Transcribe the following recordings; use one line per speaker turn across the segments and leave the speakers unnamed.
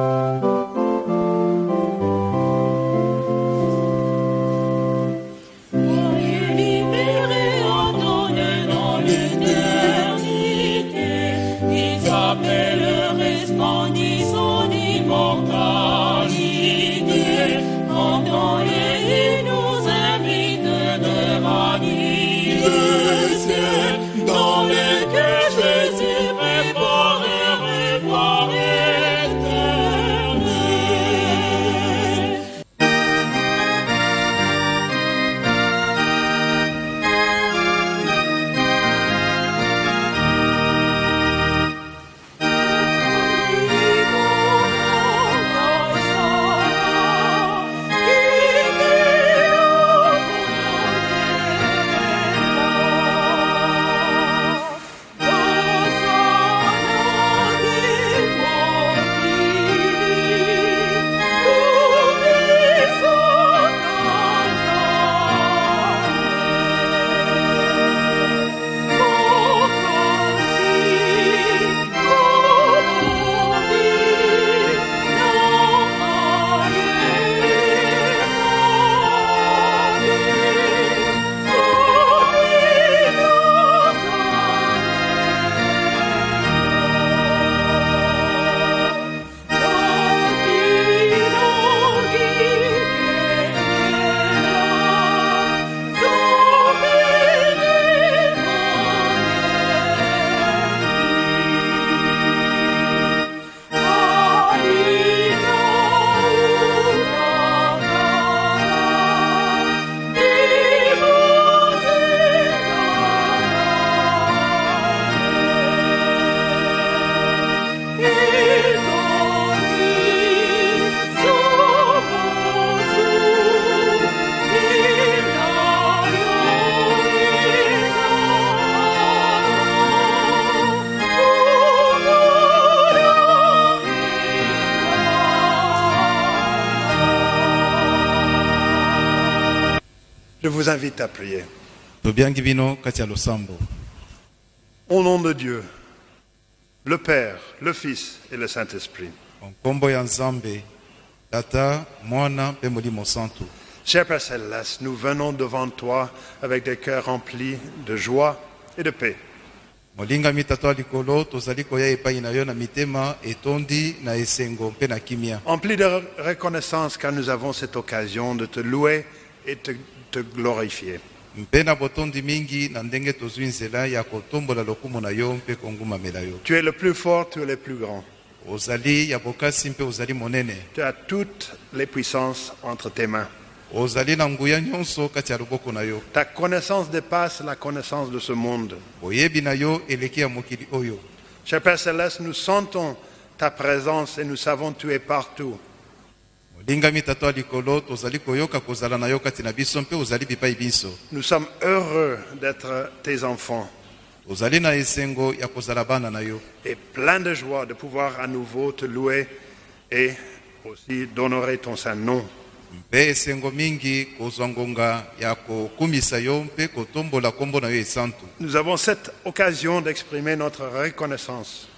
Música vous invite à prier. Au nom de Dieu, le Père, le Fils et le Saint-Esprit. Cher Père Céleste, nous venons devant toi avec des cœurs remplis de joie et de paix.
molingami tata wa likolo tozali koya epai na yo na mitema etondi na esengo mpe na kimia
Emplis de reconnaissance car nous avons cette occasion de te louer et te, te glorifier. Tu es le plus fort, tu es le plus grand. Tu as toutes les puissances entre tes mains. Ta connaissance dépasse la connaissance de ce monde. Cher Père Céleste, nous sentons ta présence et nous savons que tu es partout. Nous sommes heureux d'être tes enfants. Et pleins de joie de pouvoir à nouveau te louer et aussi d'honorer ton saint nom. Nous avons cette occasion d'exprimer notre reconnaissance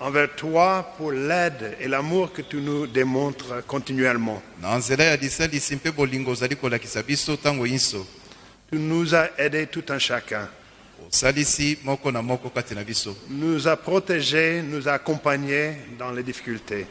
envers toi pour l'aide et l'amour que tu nous démontres continuellement. Tu nous as aidés tout un chacun. Nous as protégés, nous as accompagnés dans les difficultés.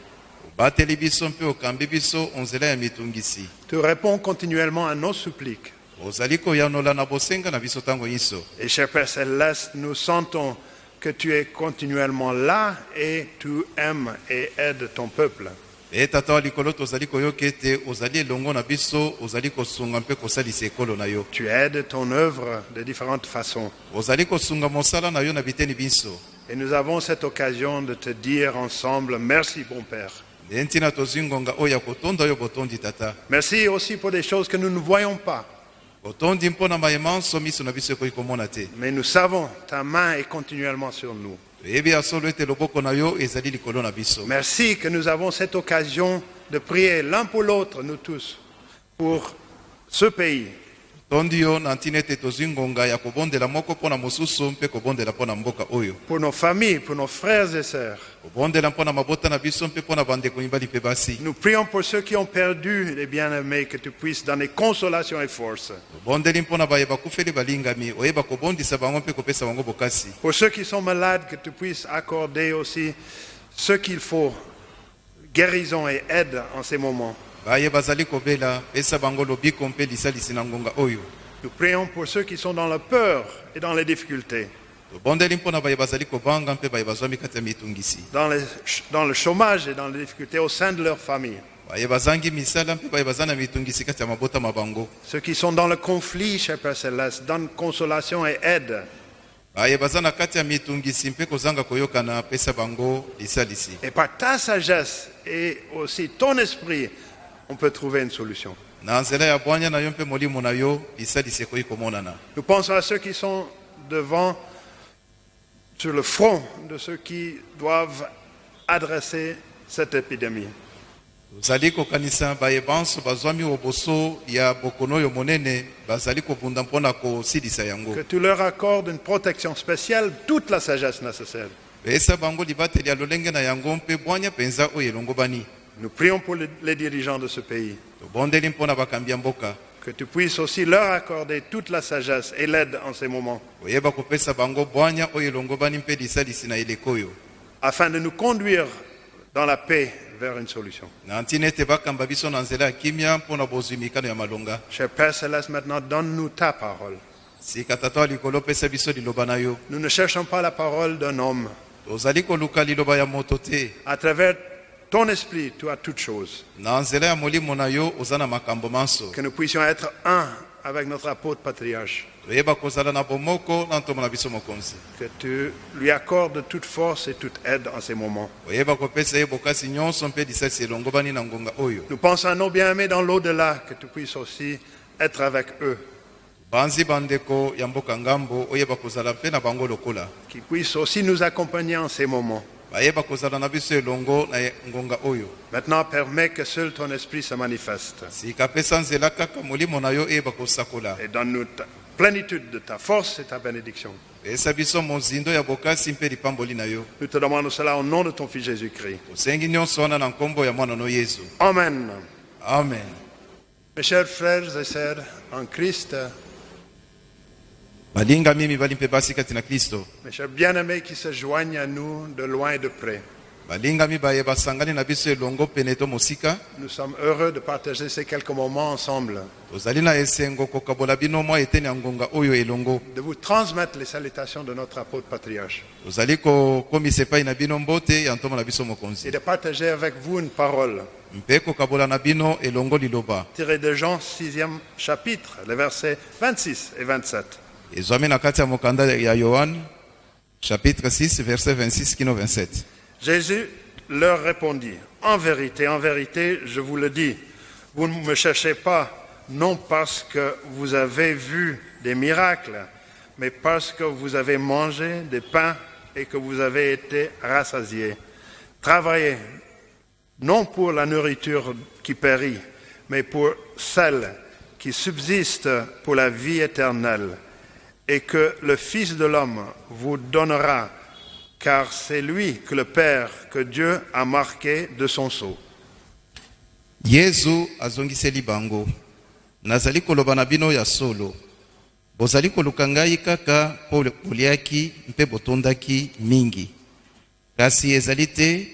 Tu réponds continuellement à nos suppliques.
Ozali koyanola na bosenga na biso ntango nyonso
Et cher Père Céleste, nous sentons que tu es continuellement là et tu aimes et aides ton peuple.
mpe tata wa likolo tozali koyoka ete ozali elongo na biso ozali kosunga mpe kosalisa ekolo na yo
Tu aides ton œuvre de différentes façons.
ozali kosunga mosala na yo na biteni biso
Et nous avons cette occasion de te dire ensemble, merci bon Père.
nde ntina tozwi ngonga oyo ya kotonda yo botondi tata
Merci aussi pour des choses que nous ne voyons pas.
Botondi mpo na mayema nso miso na biso ekoki komona te.
Mais nous savons, ta main est continuellement sur nous.
toyebi ya solo ete loboko na yo ezali likolo na biso.
Merci que nous avons cette occasion de prier l'un pour l'autre, nous tous, pour ce pays,
totondi yo na ntina ete tozwi ngonga ya kobondela moko mpo na mosusu mpe kobondela mpo na mboka oyo
pour nos familles, pour nos frères et sœurs.
kobondela mpo na mabota na biso mpe mpo na bandeko mibali mpe basi
Nous prions pour ceux qui ont perdu les bien-aimés, que tu puisses donner consolation et force.
tobondeli mpo na baye bakufeli balingami oyeba kobondisa bango mpe kopesa bango bokasi
Pour ceux qui sont malades, que tu puisses accorder aussi ce qu'il faut, guérison et aide en ces moments.
Baye bazali kobela pesa bango lobiko mpe lisalisi na ngonga oyo.
Nous prions pour ceux qui sont dans la peur et dans les difficultés,
tobondeli mpo na baye bazali kobanga mpe baye bazwami kati ya mitungisi.
Dans, les- dans le chômage et dans les difficultés au sein de leur famille.
baye bazangi misala mpe baye baza na mitungisi kati ya mabota ma bango
Ceux qui sont dans le conflit, cher Père Céleste, donne consolation et aide.
baye baza na kati ya mitungisi mpe kozanga koyokana pesa bango lisalisi
Et par ta sagesse et aussi ton esprit, on peut trouver une solution. Nous pensons à ceux qui sont devant, sur le front de ceux qui doivent adresser cette épidémie.
tozali kokanisa baye banso bazwami oboso ya bokono oyo monene bazali kobunda mpo na kosilisa yango
Que tu leur accordes une protection spéciale, toute la sagesse nécessaire.
pesa bango libateli ya lolenge na yango mpe bwanya mpenza oyo elongo bani
Nous prions pour les, dirigeants de ce pays. Que tu puisses aussi leur accorder toute la sagesse et l'aide en ces moments, afin de nous conduire dans la paix vers une solution. Cher Père Céleste, maintenant donne-nous ta parole. Nous ne cherchons pas la parole d'un homme. À travers ton esprit, tu as toutes choses. Que nous puissions être un avec notre apôtre patriarche. Que tu lui accordes toute force et toute aide en ces moments. Nous pensons à nos bien-aimés dans l'au-delà, que tu puisses aussi être avec eux. Qu'ils puissent aussi nous accompagner en ces moments. Maintenant, permets que seul ton esprit se manifeste et donne-nous ta plénitude de ta force et ta bénédiction. Nous te demandons cela au nom de ton Fils Jésus-Christ. Amen.
amen
Mes chers frères et sœurs en Christ,
balingami mibali mpe basi kati na kristo.
Mes chers bien-aimés qui se joignent à nous de loin et de près,
balingami baye basangani na biso elongo pene to mosika.
Nous sommes heureux de partager ces quelques moments ensemble,
tozali na esengo kokabola bino mwa eteni ya ngonga oyo elongo.
De vous transmettre les salutations de notre apôtre patriarche.
Tozali kokomisa epai na bino mbote ya ntombo na biso
et
mokonzi
de partager avec vous une parole.
Mpe kokabola na bino elongo liloba.
Tirée de Jean 6e chapitre, les versets 26 et 27.
Chapitre 6 verset 26 kino 27
Jésus leur répondit, En vérité, en vérité, je vous le dis, vous ne me cherchez pas, non parce que vous avez vu des miracles, mais parce que vous avez mangé des pains et que vous avez été rassasiés. Travaillez, non pour la nourriture qui périt, mais pour celle qui subsiste pour la vie éternelle, et que le Fils de l'homme vous donnera car c'est lui que le Père, que Dieu a marqué de son sceau.
yesu azongiseli bango nazali koloba na bino ya solo. Bozali koluka kaka mpo mingi. Kasi ezali te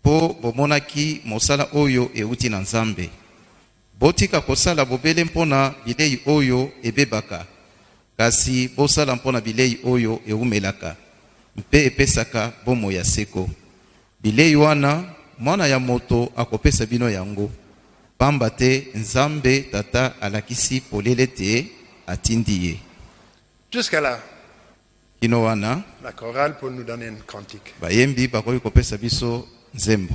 mpo bomonaki mosala oyo euti na nzambe. Botika kosala bobele mpo na bilei oyo ebebaka kasi bosala mpo na bilei oyo ewumelaka mpe epesaka bomoi ya seko. Bilei wana mwana ya moto akopesa bino yango. Pamba te nzambe tata alakisi polele te atindi ye.
Jusqu'à là,
kino wana
la chorale pour nous donner une cantique.
bayembi bakoki kopesa biso nzembo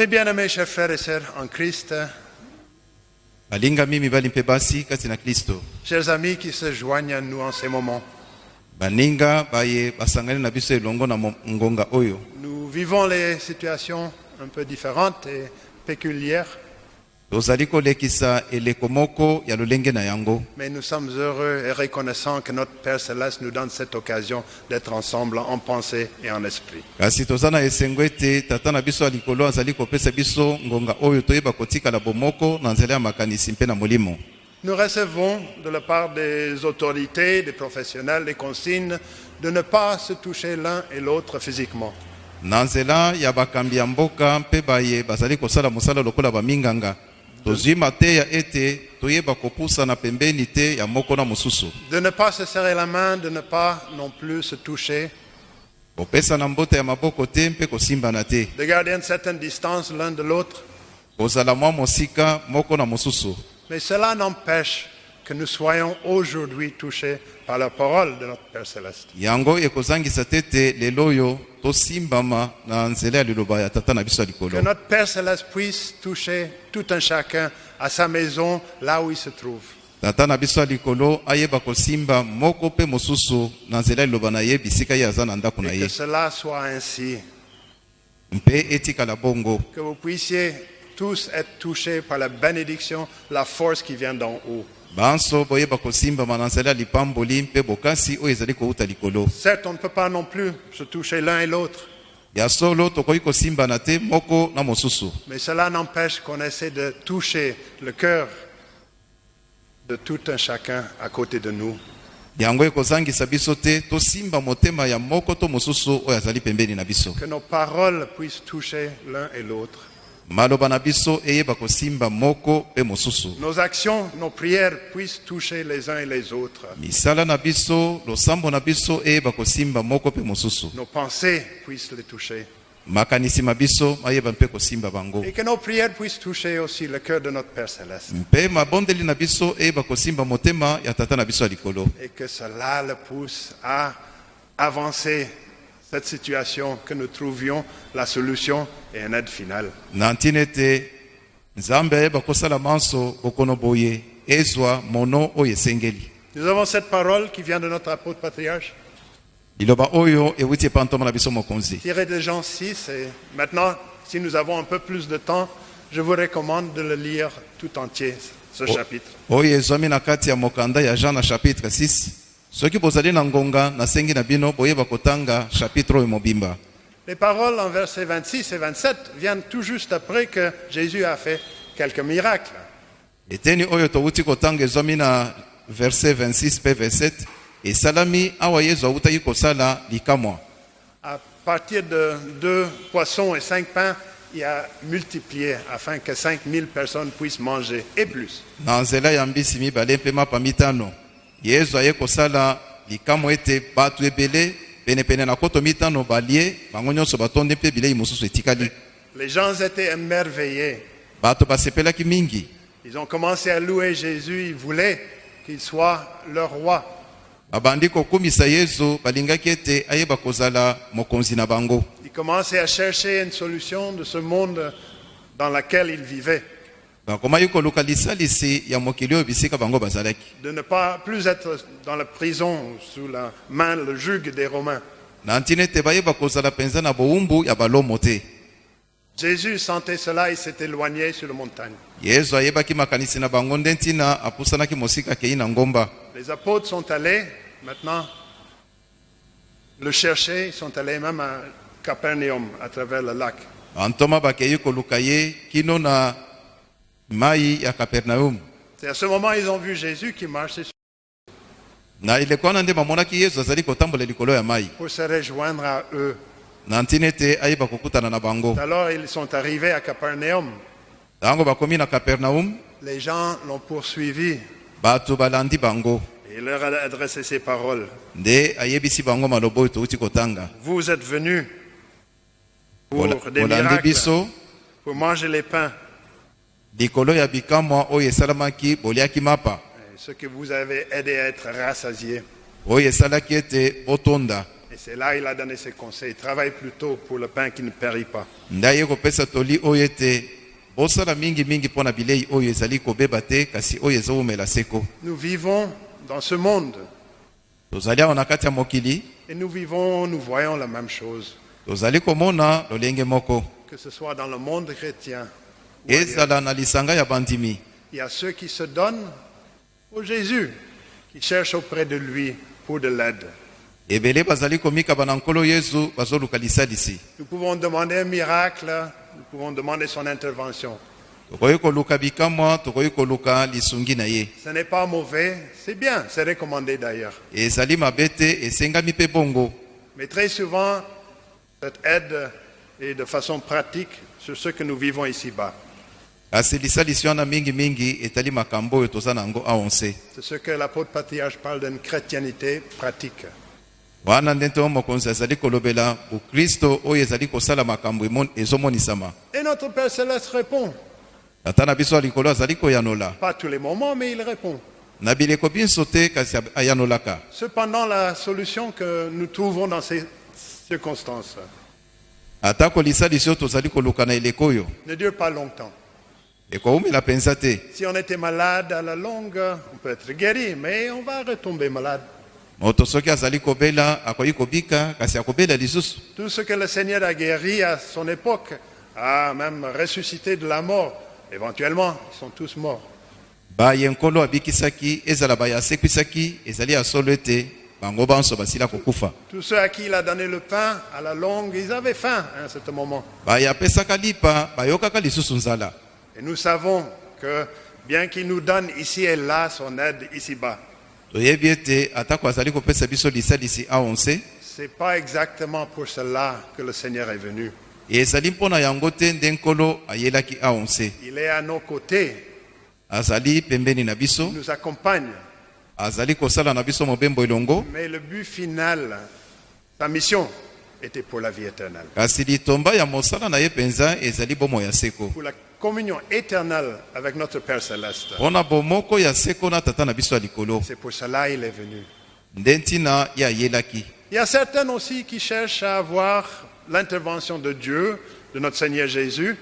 Mes
bien-aimés chers frères et sœurs en Christ,
balingami mibali mpe basi kati na kristo.
chers amis qui se joignent à nous en ces moments,
baninga baye basangani na biso elongo na mo- ngonga oyo.
nous vivons les situations un peu différentes et péculières,
tozali kolekisa eleko moko ya lolenge na yango
mais nous sommes heureux et reconnaissants que notre Père Céleste nous donne cette occasion d'être ensemble en pensée et en esprit.
kasi toza na esengo ete tata na biso ya likolo azali kopesa biso ngonga oyo toyeba kotikala bomoko na nzela ya makanisi mpe na molimo
Nous recevons de la part des autorités, des professionnels, des consignes de ne pas se toucher l'un et l'autre physiquement.
na nzela ya bakambi ya mboka mpe baye bazali kosala mosala lokola baminganga tozwi mateya ete toyeba kopusana pembeni te ya moko na mosusu.
De ne pas se serrer la main, de ne pas non plus se toucher,
kopesana mbota ya maboko te mpe kosimbana te
de garder une certaine distance l'un de l'autre.
kozala mwa mosika moko na mosusu.
Mais cela n'empêche que nous soyons aujourd'hui touchés par la parole de notre Père Céleste.
yango ekozangisa te ete lelo oyo tosimbama na nzela ya liloba ya tata na biso ya
Que notre Père Céleste puisse toucher tout un chacun à sa maison, là où il se trouve.
tata na biso ya likolo ayeba kosimba moko mpe mosusu na nzela ya liloba na ye bisika ye aza na ndako na
Et
ye
que cela soit ainsi.
mpe etikala bongo
Que vous puissiez tous être touchés par la bénédiction, la force qui vient d'en haut.
Banso na nzela ya lipamboli mpe bokasi oyo ezali kouta likolo
Certes, on ne peut pas non plus se toucher l'un et l'autre,
ya solo tokoki kosimbana te moko na mosusu
mais cela n'empêche qu'on essaie de toucher le cœur de tout un chacun à côté de nous.
yango ekozangisa biso te tosimba motema ya moko to mosusu oyo azali pembeni na biso
Que nos paroles puissent toucher l'un et l'autre. Nos actions, nos prières puissent toucher les uns et les autres. Nos pensées puissent les toucher.
makanisi ma biso mayeba mpe kosimba bango
Et que nos prières puissent toucher aussi le cœur de notre Père Céleste.
mpe mabondeli na biso eyeba kosimba motema ya tata na biso ya likolo
Et que cela le pousse à avancer cette situation, que nous trouvions la solution et une aide finale.
nzambe manso bokono boye ezwa mono
Nous avons cette parole qui vient de notre apôtre patriarche,
liloba oyo ewuti biso mokonzi
tirée de Jean 6. Et maintenant, si nous avons un peu plus de temps, je vous recommande de le lire tout entier, ce chapitre.
oyo ezwami na kati ya mokanda ya jean na chapitre 6 soki bozali na ngonga nasengi na bino boyeba kotanga chapitre oyo mobimba
Les paroles en versets 26 et 27 viennent tout juste après que Jésus a fait quelques miracles.
eteni oyo towuti kotanga ezwami na verset 26 mpe 27 esalami awa yesu awutaki kosala likamwa
À partir de deux poissons et cinq pains, il a multiplié afin que 5000 personnes puissent manger et plus.
na nzela ya mbisi mibale mpe mapa mitano yesu aye kosala likamwa ete bato ebele penepene na koto mitano balie bango nyonso batondi mpe bilei mosusu etikali
Les gens étaient émerveillés.
bato basepelaki mingi
Ils ont commencé à louer Jésus. Ils voulaient qu'il soit leur roi.
babandi kokumisa yesu balingaki ete ayeba kozala mokonzi na bango
Ils commençaient à chercher une solution de ce monde dans lequel ils vivaient. De ne pas plus être dans la prison sous la main, le joug des Romains. Jésus sentait cela et s'est éloigné sur la montagne. Les apôtres sont allés maintenant le chercher. Ils sont allés même à Capernaum à travers le lac.
Mai ya kapernaum
C'est à ce moment ils ont vu Jésus qui marchait sur-
na eleko wana nde bamonaki yesu azali kotambola likolo ya mai
pour se rejoindre à eux.
na ntina ete ayeba kokutana na bango
Alors ils sont arrivés à Capernaum.
ntango bakomi na kapernaum
Les gens l'ont poursuivi
bato balandi bango
et il leur a adressé ces paroles.
nde ayebisi bango maloba oyo touti kotanga
Vous êtes venus pour des miracles, pour manger les pains. Ce que vous avez aidé à être
botonda.
Et c'est là il a donné ses conseils. Travaille plutôt pour le pain qui ne périt pas. Nous vivons dans ce monde. Et nous vivons, nous voyons la même chose, que ce soit dans le monde chrétien. Ou ailleurs.
ezala na lisanga ya bandimi
Il y a ceux qui se donnent au Jésus, qui cherchent auprès de lui pour de l'aide.
ebele bazali komikaba na nkolo yesu bazoluka lisalisi
Nous pouvons demander un miracle, nous pouvons demander son intervention.
tokoki koluka bikamwa tokoki koluka lisungi na ye
Ce n'est pas mauvais, c'est bien, c'est recommandé d'ailleurs.
ezali mabe te esengami mpe bongo
Mais très souvent, cette aide est de façon pratique sur ce que nous vivons ici-bas.
Kasi lisalisi wana mingimingi etali makambo oyo toza na yango aonse
C'est ce que l'apôtre patriarche parle d'une chrétienité pratique.
wana nde ntongo mokonzi azali kolobela bokristo oyo ezali kosala makambo emon- ezomonisama
Et notre Père Céleste répond.
tata na biso ya likolo azali koyanola
Pas tous les moments, mais il répond.
na bileko biso te kasi ab- ayanolaka
Cependant, la solution que nous trouvons dans ces circonstances
atako lisalisi oyo tozali koluka na eleko oyo
ne dure pas longtemps. Si on était malade à la longue, on peut être guéri, mais on va retomber malade. Tout ce que le Seigneur a guéri à son époque a même ressuscité de la mort. Éventuellement, ils sont tous morts. Tous ceux à qui il a donné le pain, à la longue, ils avaient faim à un certain moment. Et nous savons que bien qu'il nous donne ici et là son aide ici-bas, c'est pas exactement pour cela que le Seigneur est venu. Il est à nos côtés, il nous accompagne. Mais le but final, sa mission, était pour la vie éternelle. Pour la communion éternelle avec notre Père Céleste. C'est pour cela qu'il est venu. Il y a certains aussi qui cherchent à avoir l'intervention de Dieu, de notre Seigneur Jésus,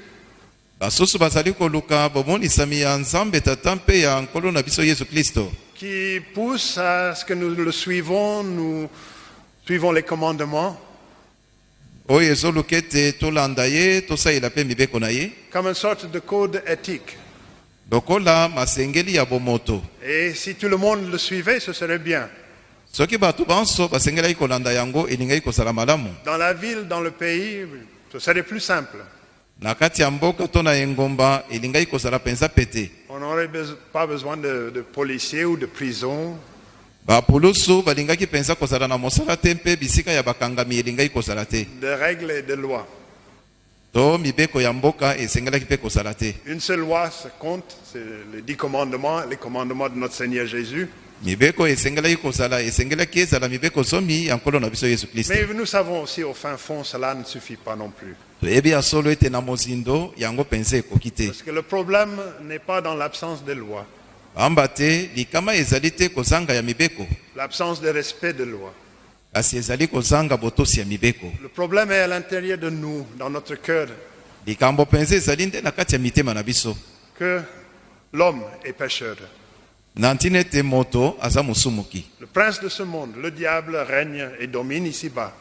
qui poussent à ce que nous le suivons, nous suivons les commandements,
oyo ezoluka ete tolanda ye tosalela mpe mibeko na ye
comme une sorte de code éthique.
lokola masengeli ya bomoto
Et si tout le monde le suivait, ce serait bien.
soki bato banso basengelaki kolanda yango elingaki kozala malamu
Dans la ville, dans le pays, ce serait plus simple.
na kati ya mboka to na engomba elingaki kozala mpenza pete
On n'aurait pas besoin de, de policiers ou de prisons.
Bapulusu balingaki mpenza kozala na mosala te mpe bisika ya bakangami elingaki kozala te
de règles et de lois.
to mibeko ya mboka esengelaki mpe kozala te
Une seule loi se compte, c'est les dix commandements, les commandements de notre Seigneur Jésus.
mibeko esengelaki kozala esengelaki ezala mibeko zomi ya nkolo na biso yesu kristo
Mais nous savons aussi au fin fond, cela ne suffit pas non plus.
toyebi ya solo ete na mozindo yango mpenza ekoki te
Parce que le problème n'est pas dans l'absence de lois, l'absence de respect de
mibeko.
Le problème est à l'intérieur de nous, dans notre cœur, que l'homme est pécheur. Le prince de ce monde, le diable, règne et domine ici-bas.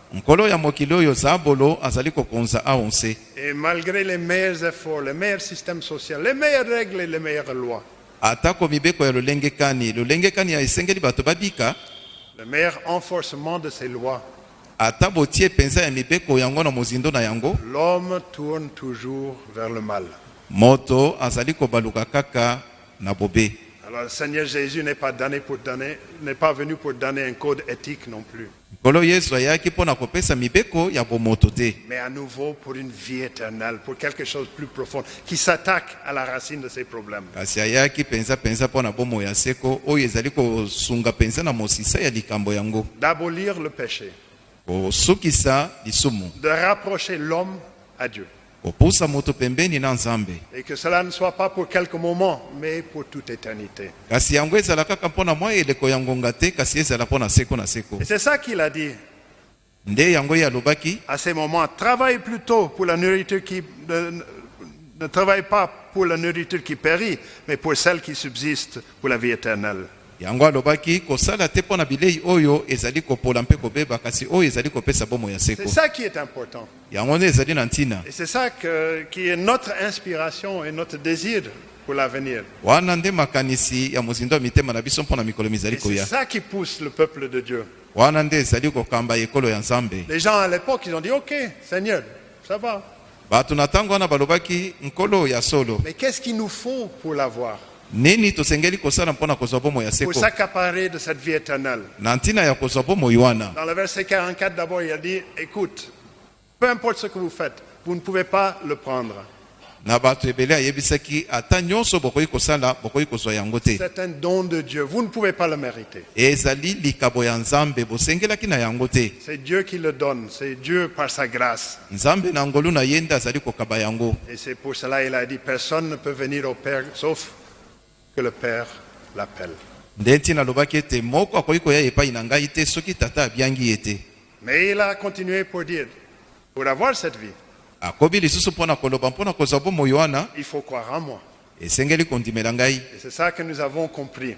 Et malgré les meilleurs efforts, les meilleurs systèmes sociaux, les meilleures règles et les meilleures lois,
atako mibeko ya lolenge kani lolenge kani ya esengeli bato babika.
Le meilleur enforcement de ces lois,
ata botie mpenza ya mibeko yango na mozindo na yango.
L'homme tourne toujours vers le mal.
moto azali kobaluka kaka na bobe.
Alors le Seigneur Jésus n'est pas, donné pour donner, n'est pas venu pour donner un code éthique non plus,
nkolo yesu ayaki mpo na kopesa mibeko ya bomoto te
mais à nouveau pour une vie éternelle, pour quelque chose de plus profond, qui s'attaque à la racine de ces problèmes.
kasi ayaki mpenza mpenza mpo na bomoi ya seko oyo ezali kosunga mpenza na mosisa ya likambo yango
D'abolir le péché,
kosukisa lisumu
de rapprocher l'homme à Dieu.
Moto pembeni na nzambe
Et que cela ne soit pas pour quelques moments, mais pour toute éternité.
kasi yango ezala kaka mpo na mwa eleko ya ngonga te kasi ezala mpo na seko na seko
Et c'est ça qu'il a dit.
nde yango ye alobaki
à ces moments, travaille plutôt pour la nourriture qui ne, ne travaille pas pour la nourriture qui périt, mais pour celle qui subsiste pour la vie éternelle.
Yango alobaki kosala te mpo na bilei oyo ezali kopola mpe kobeba kasi oyo ezali kopesa bomoi ya
C'est
seko
ça qui est important.
yango nde ezali na ntina
Et c'est ça qui est notre inspiration et notre désir pour l'avenir.
wana nde makanisi ya mozindo ya mitema na biso mpo na mikolo mizali
Et c'est
koya
ça qui pousse le peuple de Dieu.
wana nde ezali kokamba ekolo ya nzambe
Les gens à l'époque, ils ont dit, OK, Seigneur, ça va.
bato na ntango wana balobaki nkolo ya solo
Mais qu'est-ce qu'il nous faut pour l'avoir?
Nini tosengeli kosala mpo na kozwa bomoi ya
Pour
seko
s'accaparer de cette vie éternelle.
na ntina ya kozwa bomoi wana
Dans le verset 44, d'abord, il a dit, écoute, peu importe ce que vous faites, vous ne pouvez pas le prendre.
na bato ebele ayebisaki ata nyonso bokoki kosala bokoki kozwa yango te
C'est un don de Dieu. Vous ne pouvez pas le mériter.
ezali likabo ya nzambe bosengelaki na yango te
C'est Dieu qui le donne. C'est Dieu par sa grâce.
nzambe na ngolu na ye nde azali kokaba yango
Et c'est pour cela qu'il a dit, personne ne peut venir au Père sauf que le Père l'appelle. Mais il a continué pour dire, pour avoir cette vie, il faut croire en moi. Et c'est ça que nous avons compris.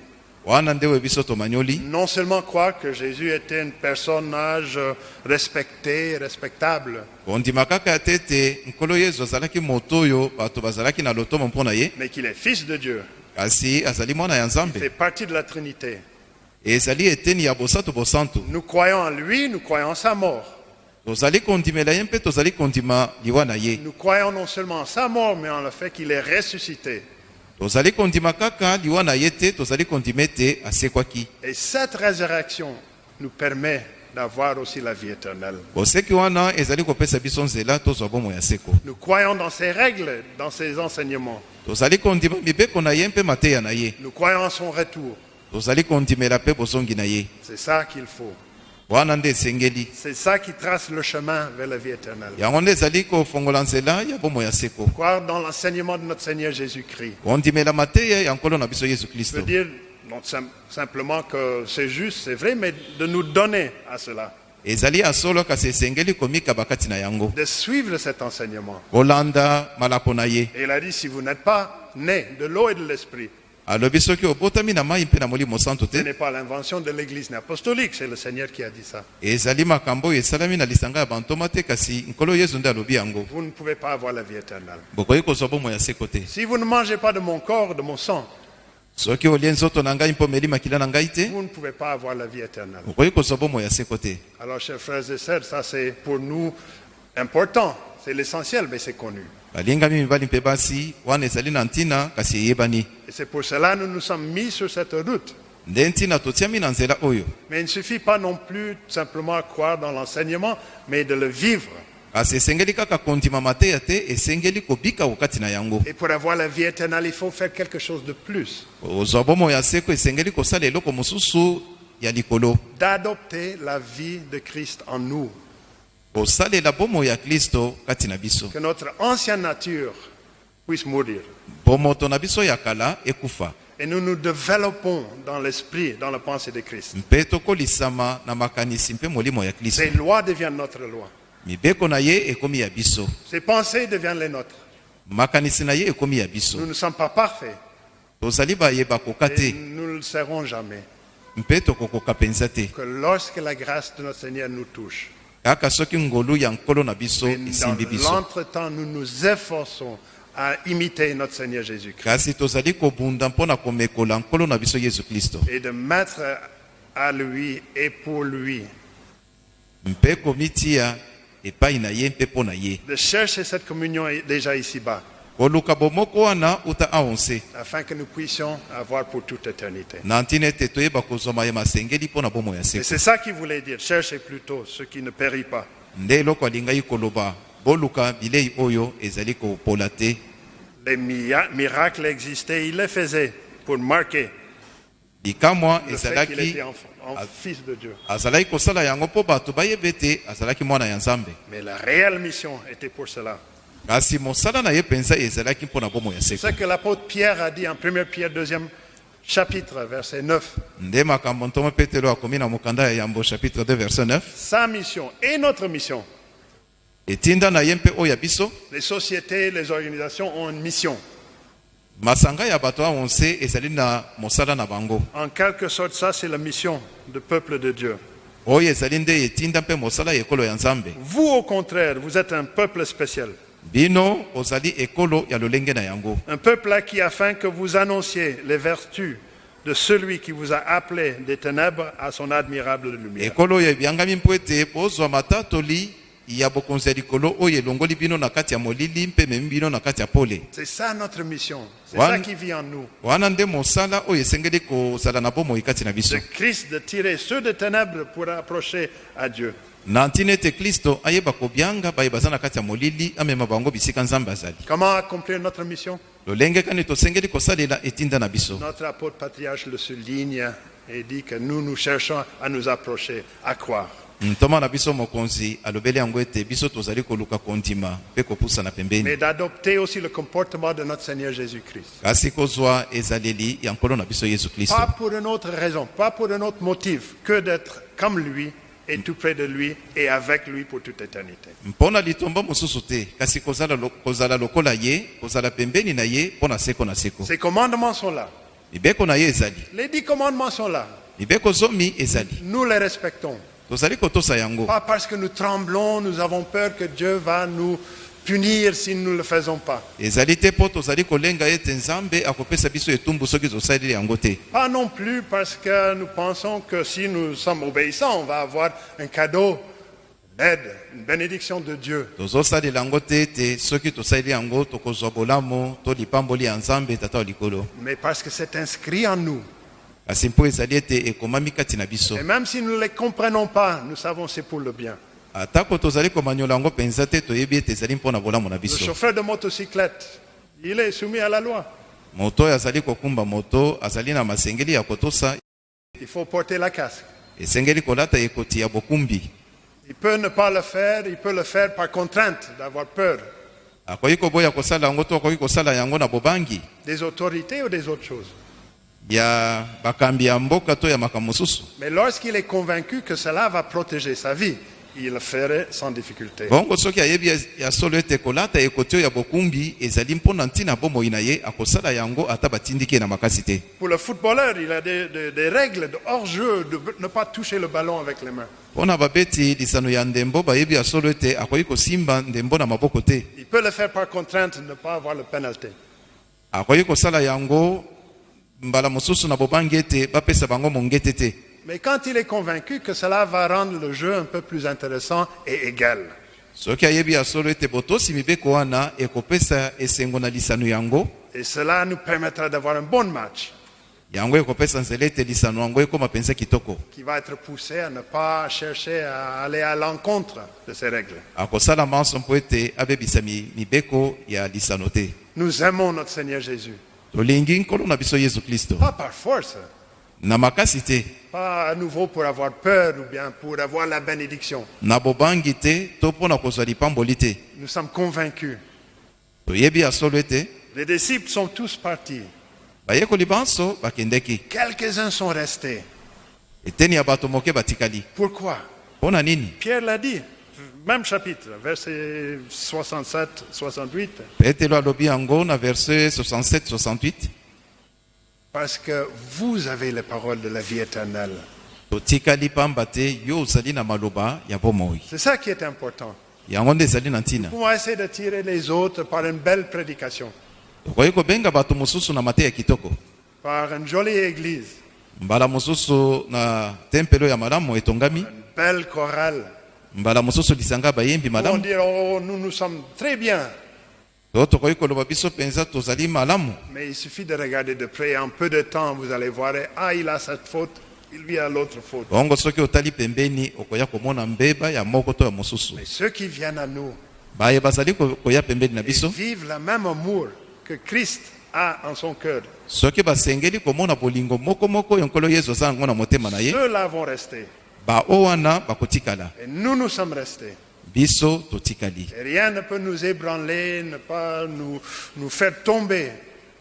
Non seulement croire que Jésus était un personnage euh, respecté, respectable, mais qu'il est fils de Dieu,
kasi azali mwana ya
fait partie de la Trinité.
ezali eteni ya bosantu bosantu
Nous croyons en lui, nous croyons en sa mort.
tozali kondimela ye mpe tozali kondima liwa na ye
Nous croyons non seulement en sa mort, mais en le fait qu'il est ressuscité.
tozali kondima kaka liwa na ye te tozali kondima ete asekwaki
Et cette résurrection nous permet d'avoir aussi la vie éternelle. Nous croyons dans ses règles, dans ses enseignements. Nous croyons en son retour. C'est ça qu'il faut. C'est ça qui trace le chemin vers la vie éternelle. Croire dans l'enseignement de notre Seigneur Jésus-Christ. dire non sim- simplement que c'est juste, c'est vrai, mais de nous donner à cela, de suivre cet enseignement. Et il a dit, si vous n'êtes pas né de l'eau et de l'esprit, ce n'est pas l'invention de l'Église apostolique, c'est le Seigneur qui a dit ça. Vous ne pouvez pas avoir la vie éternelle. Si vous ne mangez pas de mon corps, de mon sang,
soki olie nzoto na ngai mpo omeli makila na ngai te
vous ne pouvez pas avoir la vie éternelle.
okoki kozwa bomoi ya seko te
Alors, chers frères et sœurs, ça c'est pour nous important, c'est l'essentiel, mais c'est connu.
balingami mibali mpe basi wana ezali na ntina kasi eyebani
Et c'est pour cela que nous nous sommes mis sur cette route.
nde ntina totiami na nzela oyo
Mais il ne suffit pas non plus simplement croire dans l'enseignement, mais de le vivre.
Kasi esengeli kaka kondima mateya te esengeli kobika kokati na yango
Et pour avoir la vie éternelle, il faut faire quelque chose de plus.
ozwa bomoi ya seko esengeli kosala eloko mosusu ya likolo
D'adopter la vie de Christ en nous.
kosalela bomoi ya kristo kati na biso
Que notre ancienne nature puisse mourir.
bomoto na biso ya kala ekufa
Et nous nous développons dans l'esprit, dans la pensée de Christ.
mpe tokolisama na makanisi mpe molimo ya kristo
Ses lois deviennent notre loi.
Mibeko na ye ekomi ya biso
Ses pensées deviennent les nôtres.
makanisi na ye ekomi ya biso
Nous ne sommes pas parfaits.
tozali bayeba koka
Et
te
nous ne le serons jamais.
mpe tokokoka mpenza te
Que lorsque la grâce de notre Seigneur nous touche,
kaka soki ngolu ya nkolo na biso
et dans
esimbi biso
l'entretemps, nous nous efforçons à imiter notre Seigneur Jésus-Christ.
kasi tozali kobunda mpo na komekola nkolo na biso yesu kristo
et de mettre à lui et pour lui,
mpe komitia epai na ye mpe mpo na ye
de chercher cette communion déjà ici-bas,
koluka bomoko wana uta aonse
afin que nous puissions avoir pour toute éternité.
na ntina ete toyeba kozwa mayema asengeli mpo na bomoi ya
Et
seko.
c'est ça qu'il voulait dire, cherchez plutôt ce qui ne périt pas.
nde eloko alingai koloba boluka bilei oyo ezali kopola te.
Les miracles existaient, il les faisait pour marquer
ezalaki
en fils de Dieu.
azalaki kosala yango mpo bato bayeba ete azalaki mwana ya nzambe
Mais la réelle mission était pour cela.
kasi mosala na ye mpenza ezalaki mpo na bomoi ya
C'est
seko
ce que l'apôtre Pierre a dit en 1 Pierre 2 chapitre, verset 9.
nde makambo ntomo petelo akomi na mokanda ya yambo chapitre 2 verset 9
Sa mission et notre mission.
etinda na ye mpe oyo ya biso
Les sociétés, les organisations ont une mission.
Masanga ya bato awo nse ezali na mosala na bango
En quelque sorte, ça, c'est la mission du peuple de Dieu.
oyo ezali nde etinda mpe mosala ya ekolo ya nzambe
Vous, au contraire, vous êtes un peuple spécial.
bino ozali ekolo ya lolenge na yango
Un peuple acquis afin que vous annonciez les vertus de celui qui vous a appelé des ténèbres à son admirable lumière.
ekolo oyo ebyangami mpo ete bozwa matatoli ya bokonzi ya likolo oyo elongoli bino na kati ya molili mpe ememi bino na kati ya pole
C'est ça notre mission. C'est ça qui vit en nous.
wana nde mosala oyo esengeli kozala na bomoi kati na biso
De Christ de tirer ceux de ténèbres pour approcher à Dieu.
na ntina ete kristo ayeba kobyanga baye baza na kati ya molili amema bango bisika nzambe azali
Comment accomplir notre mission?
Lolenge kani tosengeli kosalela etinda na biso
Notre apôtre patriarche le souligne et dit que nous, nous cherchons à nous approcher, à croire.
Ntoma na biso mokonzi alobeli yango ete biso tozali koluka kondima mpe kopusana pembeni
Mais d'adopter aussi le comportement de notre Seigneur Jésus-Christ.
kasi kozwa ezaleli ya nkolo na biso yesu kristo
Pas pour une autre raison, pas pour un autre motif que d'être comme lui et tout près de lui et avec lui pour toute éternité.
mpo na litombo mosusu te kasi kozala, lo, kozala lokola ye kozala pembeni na ye mpo na seko na seko
Ces commandements sont là.
mibeko na ye ezali
Les dix commandements sont là.
mibeko zomi ezali
Nous les respectons. Pas parce que nous tremblons, nous avons peur que Dieu va nous punir si nous ne le faisons pas. Pas non plus parce que nous pensons que si nous sommes obéissants, on va avoir un cadeau, une aide, une bénédiction de Dieu. mais parce que c'est inscrit en nous. Et même si nous ne les comprenons pas, nous savons c'est pour le bien. Le chauffeur de motocyclette, il est soumis à la loi. Il faut porter la casque. Il peut ne pas le faire, il peut le faire par contrainte, d'avoir peur des autorités ou des autres choses?
Ya bakambi ya mboka to ya makambo mosusu
Mais lorsqu'il est convaincu que cela va protéger sa vie, il le ferait sans difficulté.
bongo soki ayebi ya- ya solo ete kolata ekoti oyo ya bokumbi ezali mpo na ntina bomoi na ye akosala yango ata batindiki ye na makasi te
Pour le footballeur, il a des, des- des règles de hors-jeu, de ne pas toucher le ballon avec les mains.
mpo na babeti lisano ya ndembo bayebi ya solo ete akoki kosimba ndembo na maboko te
Il peut le faire par contrainte, ne pas avoir le pénalité.
akoki kosala yango
Mais quand il est convaincu que cela va rendre le jeu un peu plus intéressant et égal, et cela nous permettra d'avoir un bon match. Qui va être poussé à ne pas chercher à aller à l'encontre de ces règles. Nous aimons notre Seigneur Jésus.
Tolingi nkolo na biso yesu kristo.
Pas par force,
na makasi te.
Pas à nouveau pour avoir peur ou bien pour avoir la bénédiction.
na bobangi te to mpo na kozwa lipamboli te.
Nous sommes convaincus.
toyebi ya solo ete
Les disciples sont tous partis.
bayekoli banso bakendeki.
Quelques-uns sont restés.
eteni ya bato moke batikali.
Pourquoi?
Mpo na nini?
Pierre l'a dit, même chapitre, verset 67, 68.
petelo alobi yango na verse 67-68
Parce que vous avez les paroles de la vie éternelle.
totikali pamba te yo ozali na maloba ya bomoi
C'est ça qui est important.
yango nde ezali na ntina
Pour essayer de tirer les autres par une belle prédication,
tokoki kobenga bato mosusu na mateya kitoko
par une jolie église,
mbala mosusu na tempelo ya malamu etongami
une belle chorale.
Mbala mosusu lisanga bayembi
Où on
malamu
dit, oh, nous, nous sommes très bien.
to tokoki koloba biso mpenza tozali malamu
Mais il suffit de regarder de près. En peu de temps, vous allez voir, ah, il a cette faute, lui a l'autre faute.
bongo soki otali pembeni okoya komona mbeba ya moko to ya mosusu
Mais ceux qui viennent à nous
baye bazali ko- koya pembeni na
et
biso
vivent le même amour que Christ a en son cœur,
soki basengeli komona bolingo mokomoko oyo nkolo yesu aza yango na motema na ye
ceux-là vont rester.
Bao wana bakotikala
Et nous, nous sommes restés.
biso totikali
Et rien ne peut nous ébranler, ne pas nous, nous faire tomber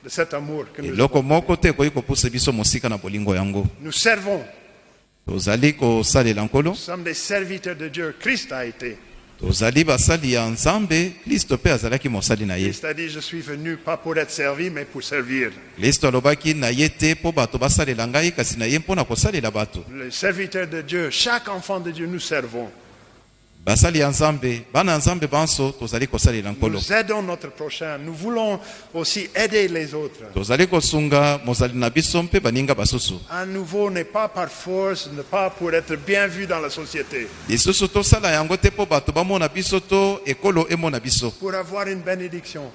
de cet amour que nous
eloko
avons.
moko te ekoki kopusa biso mosika na bolingo yango
Nous servons.
tozali kosalela nkolo
Nous sommes des serviteurs de Dieu. Christ a été.
Tozali basali ya nzambe kristo mpe azalaki mosali na ye.
Christ a dit, je suis venu pas pour être servi, mais pour servir.
kristo alobaki na ye te mpo bato basalela ngai kasi na ye mpo na kosalela bato
nous aidons notre prochain. Nous voulons aussi aider les autres. À nouveau, n'est pas par force, n'est pas pour être bien vu dans la société, pour avoir une bénédiction.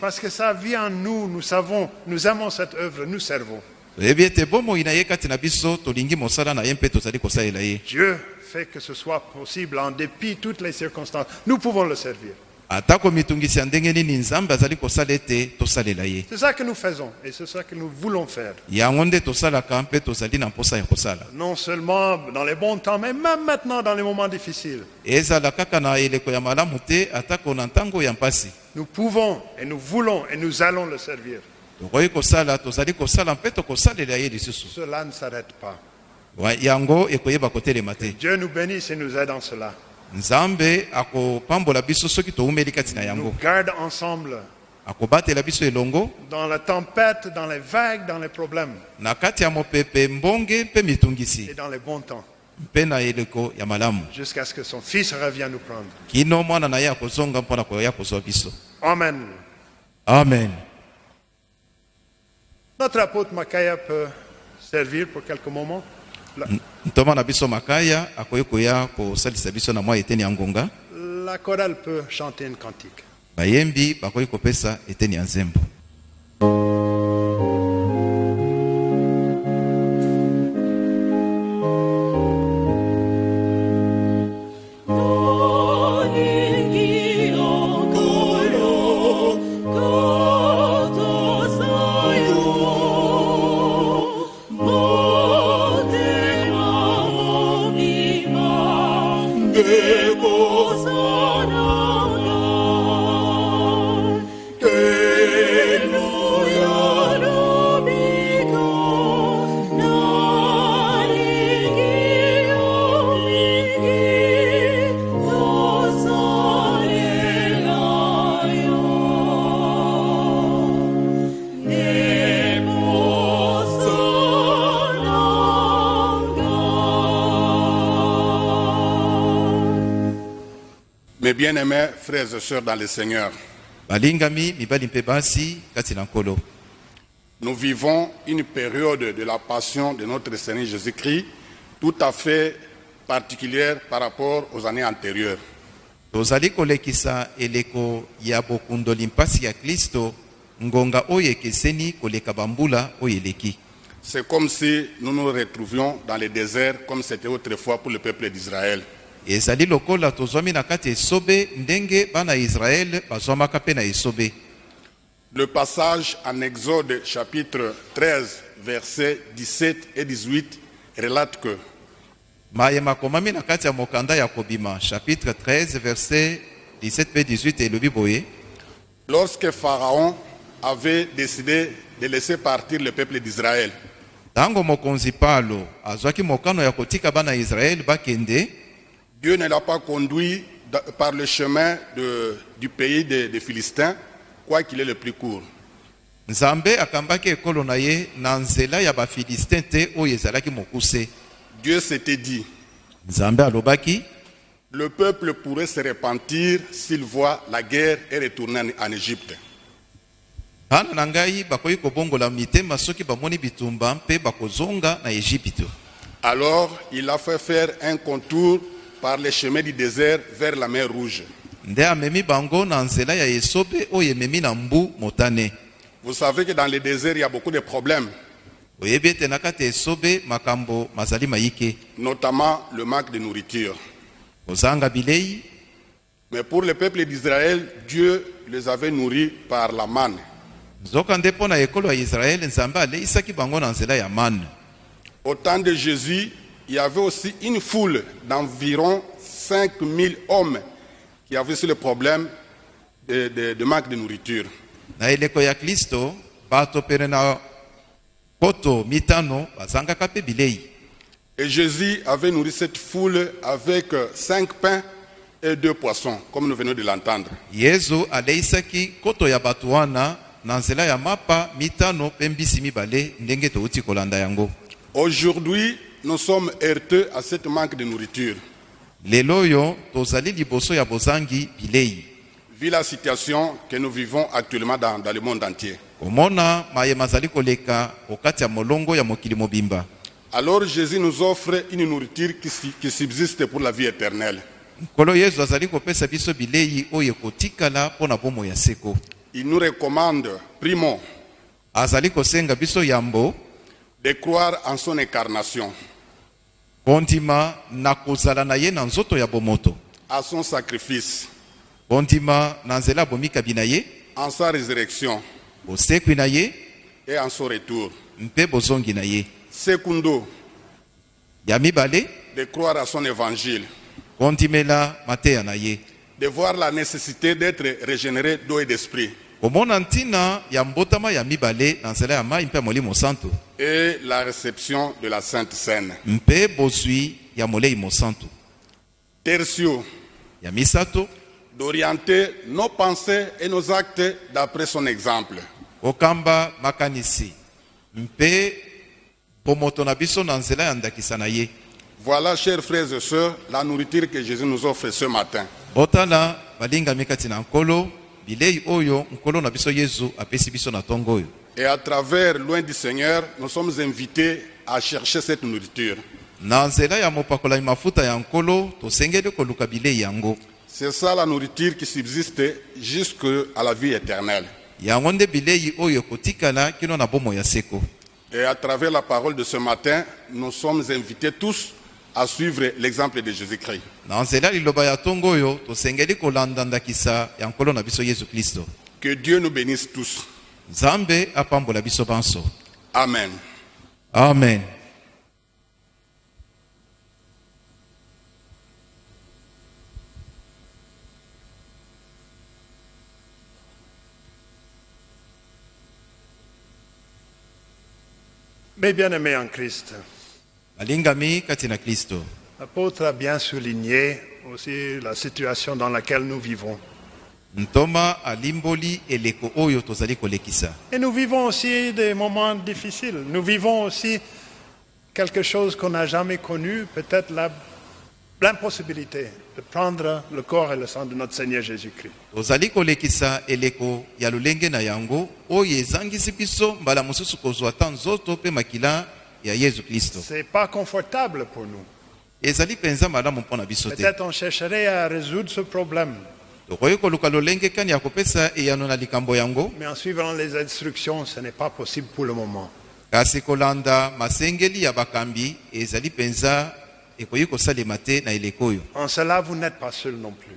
Parce que ça vit en nous, nous savons, nous aimons cette œuvre, nous servons.
Toyebi ete bomoi na ye kati na biso tolingi mosala na ye mpe tozali kosalela ye
Dieu fait que ce soit possible en dépit de toutes les circonstances. Nous pouvons le servir.
atako mitungisi ya ndenge nini nzambe azali kosala ete tosalela ye
C'est ça que nous faisons et c'est ça que nous voulons faire.
yango nde tosalaka mpe tozali na mposa ya kosala
Non seulement dans les bons temps, mais même maintenant dans les moments difficiles.
ezala kaka na eleko ya malamu te atako na ntango ya mpasi
Nous pouvons et nous voulons et nous allons le servir. Cela ne s'arrête pas.
Te
Dieu nous bénisse et nous aide en cela. Nous garde ensemble. Dans la tempête, dans les vagues, dans les problèmes. Et dans les bons temps, jusqu'à ce que son Fils revienne nous prendre.
kino mwana na ye akozonga mpo na koya kozwa biso
Amen.
amen
Notre apôtre Makaïa peut servir pour quelques moments. La,
makaya
chorale peut chanter une cantique.
bayembi bakoki kopesa eteni ya nzembo
Mes bien-aimés frères et sœurs dans le Seigneur, nous vivons une période de la passion de notre Seigneur Jésus-Christ tout à fait particulière par rapport aux années antérieures.
tozali kolekisa eleko ya bokundoli mpasi ya kristo ngonga oyo ekeseni koleka bambula oyo eleki
C'est comme si nous nous retrouvions dans le désert comme c'était autrefois pour le peuple d'Israël.
Ezali lokola tozwami na kati esobe ndenge bana ya israele bazwamaka mpe na esobe.
Le passage en Exode chapitre 13, versets 17 et 18 relate que
mayema makomami na kati ya mokanda ya kobima chapitre 13 verset 17 mpe 18 elobi boye.
Lorsque Pharaon avait décidé de laisser partir le peuple d'Israël,
ntango mokonzi palo azwaki mokano ya kotika bana ya israele bakende
Dieu ne l'a pas conduit par le chemin de- du pays des des Philistins, quoiqu'il est le plus court. Dieu s'était dit, le peuple pourrait se repentir s'il voit la guerre et retourner en, Égypte. Alors il a fait faire un contour par le chemin du désert vers la mer Rouge. Vous savez que dans le désert, il y a beaucoup de problèmes, notamment le manque de nourriture. Mais pour le peuple d'Israël, Dieu les avait nourris par la manne. Au temps de Jésus, il y avait aussi une foule d'environ 5000 hommes qui avaient aussi le problème de, de- de manque de nourriture.
na eleko ya kristo bato pene na poto mitano bazangaka mpe bilei
Et Jésus avait nourri cette foule avec euh, cinq pains et deux poissons, comme nous venons de l'entendre.
yesu aleisaki koto ya bato wana na nzela ya mapa mitano mpe mbisi mibale ndenge touti kolanda yango
Aujourd'hui, nous sommes heurteux à cette manque de nourriture.
lelo oyo tozali liboso ya bozangi bilei
Vu la situation que nous vivons actuellement dans, dans le monde entier.
komona mayema azali koleka kokati ya molongo ya mokili mobimba
Alors Jésus nous offre une nourriture qui, qui subsiste pour la vie éternelle.
nkolo yesu azali kopesa biso bilei oyo ekotikala mpo na bomoi ya seko
Il nous recommande, primo,
azali kosenga biso yambo
de croire en son incarnation,
kondima na kozala na ye na nzoto ya bomoto.
À son sacrifice,
kondima na nzela ya bomikabi na ye.
En sa résurrection.
Bosekwi na ye.
Et en son retour.
mpe bozongi na ye.
Secundo,
ya mibale.
De croire à son évangile,
kondimela mateya na ye.
De voir la nécessité d'être régénéré d'eau et d'esprit,
ntina ya mbotama ya mibale na nzela ya mai mpe ya molimo santu
et la réception de la Sainte Seine.
mpe bozwi ya molei mosantu
Tertio,
ya misato.
D'orienter nos pensées et nos actes d'après son exemple.
kokamba makanisi. Mpe bomoto na biso na nzela ya ndakisa na ye.
Voilà, chers frères et sœurs, la nourriture que Jésus nous offre ce matin.
botala balingami kati na nkolo bilei oyo nkolo na biso yesu apesi biso na ntongo oyo
Et à travers Loin du Seigneur, nous sommes invités à chercher cette nourriture. C'est ça la nourriture qui subsiste jusqu'à la vie éternelle. Et à travers la parole de ce matin, nous sommes invités tous à suivre l'exemple de Jésus-Christ. Que Dieu nous bénisse tous. Amen.
amen
Mes bien-aimés en Christ,
balingami kati na kristo
l'apôtre a bien souligné aussi la situation dans laquelle nous vivons. Et nous vivons aussi des moments difficiles. Nous vivons aussi quelque chose qu'on n'a jamais connu, peut-être la- l'impossibilité de prendre le corps et le sang de notre Seigneur Jésus-Christ.
Ya yesu kristo
C'est pas confortable pour nous.
ezali mpenza malamu mpo na biso te
Peut-être on chercherait à résoudre ce problème,
tokoki koluka lolenge kani ya kopesa eyano na likambo yango?
Mais en suivant les instructions, ce n'est pas possible pour le moment.
kasi kolanda masengeli ya bakambi ezali mpenza ekoki kosalema te na eleko oyo
En cela, vous n'êtes pas seul non plus.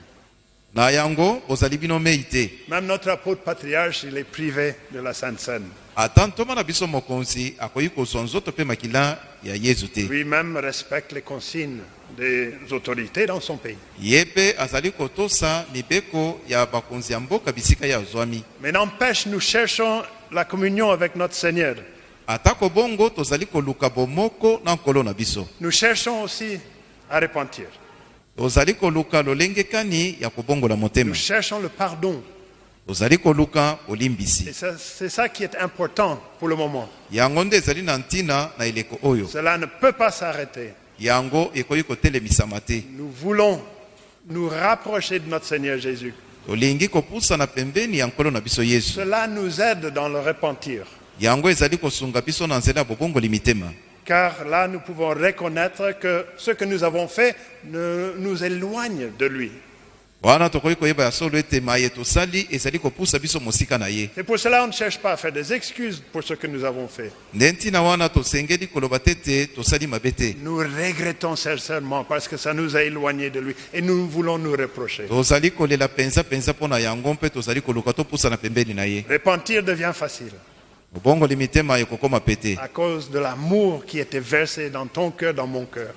Na yango bozali bino mei te
Même notre apôtre patriarche, il est privé de la Sainte Seine.
ata ntoma na biso mokonzi akoki kozwa nzoto mpe makila ya yesu te
Lui-même respecte les consignes des autorités dans son pays.
ye mpe azali kotosa mibeko ya bakonzi ya mboka bisika ye azwami
Mais n'empêche, nous cherchons la communion avec notre Seigneur.
atako bongo tozali koluka bomoko na nkolo na biso
Nous cherchons aussi à repentir.
Tozali koluka lolenge kani ya kobongola motema
Nous cherchons le pardon.
tozali koluka
Et
olimbisi
ça- c'est ça qui est important pour le moment.
yango nde ezali na ntina na eleko oyo
Cela ne peut pas s'arrêter.
yango ekoki kotelemisama te
Nous voulons nous rapprocher de notre Seigneur Jésus.
tolingi kopusana pembeni ya nkolo na biso yesu
Cela nous aide dans le repentir.
yango ezali kosunga biso na nzela ya bobongoli mitema
Car là, nous pouvons reconnaître que ce que nous avons fait ne- nous éloigne de lui. C'est pour cela qu'on ne cherche pas à faire des excuses pour ce que nous avons fait. Nous regrettons sincèrement parce que ça nous a éloignés de lui et nous voulons nous reprocher. Repentir devient facile. À cause de l'amour qui était versé dans ton cœur, dans mon cœur.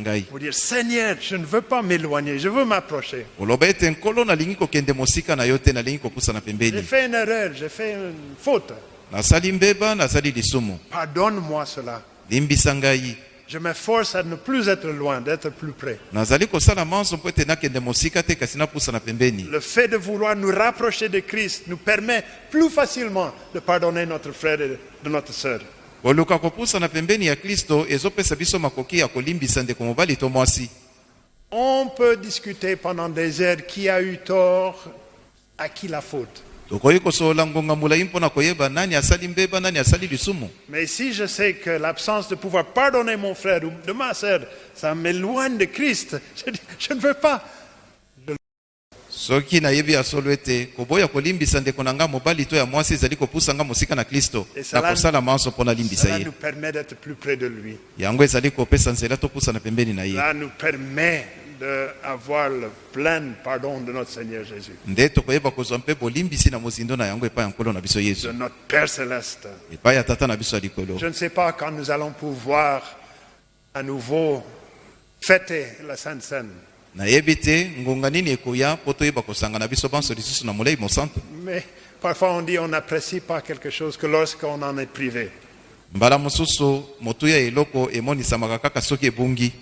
ngai
Pour dire, Seigneur, je ne veux pas m'éloigner, je veux m'approcher. J'ai fait une erreur, j'ai fait une faute. Pardonne-moi cela. Je m'efforce à ne plus être loin, d'être plus près. Le fait de vouloir nous rapprocher de Christ nous permet plus facilement de pardonner notre frère et de notre sœur. On peut discuter pendant des heures qui a eu tort, à qui la faute. Mais si je sais que l'absence de pouvoir pardonner mon frère ou de ma sœur, ça m'éloigne de Christ, je, je ne veux pas.
soki nayebi ya solo ete koboya kolimbisa ndeko na nga mobali to ya mwasi ezali kopusa nga mosika na kristo
Esala-
nakosala manso mpo nalimbisa ye
nous permet d'être plus près de lui.
yango ezali kopesa nzela topusana pembeni na ye
Cela nous permet d'avoir le plein pardon de notre Seigneur Jésus, de notre Père céleste. Je ne sais pas quand nous allons pouvoir à nouveau fêter la Sainte Seine,
nayebi te ngonga nini ekoya mpo toyeba kosanga na biso banso lisusu na molei mosantu
mais parfois on dit on n'apprécie pas quelque chose que lorsqu'on en est privé.
mbala mosusu motuya ya eloko emonisamaka kaka soki ebungi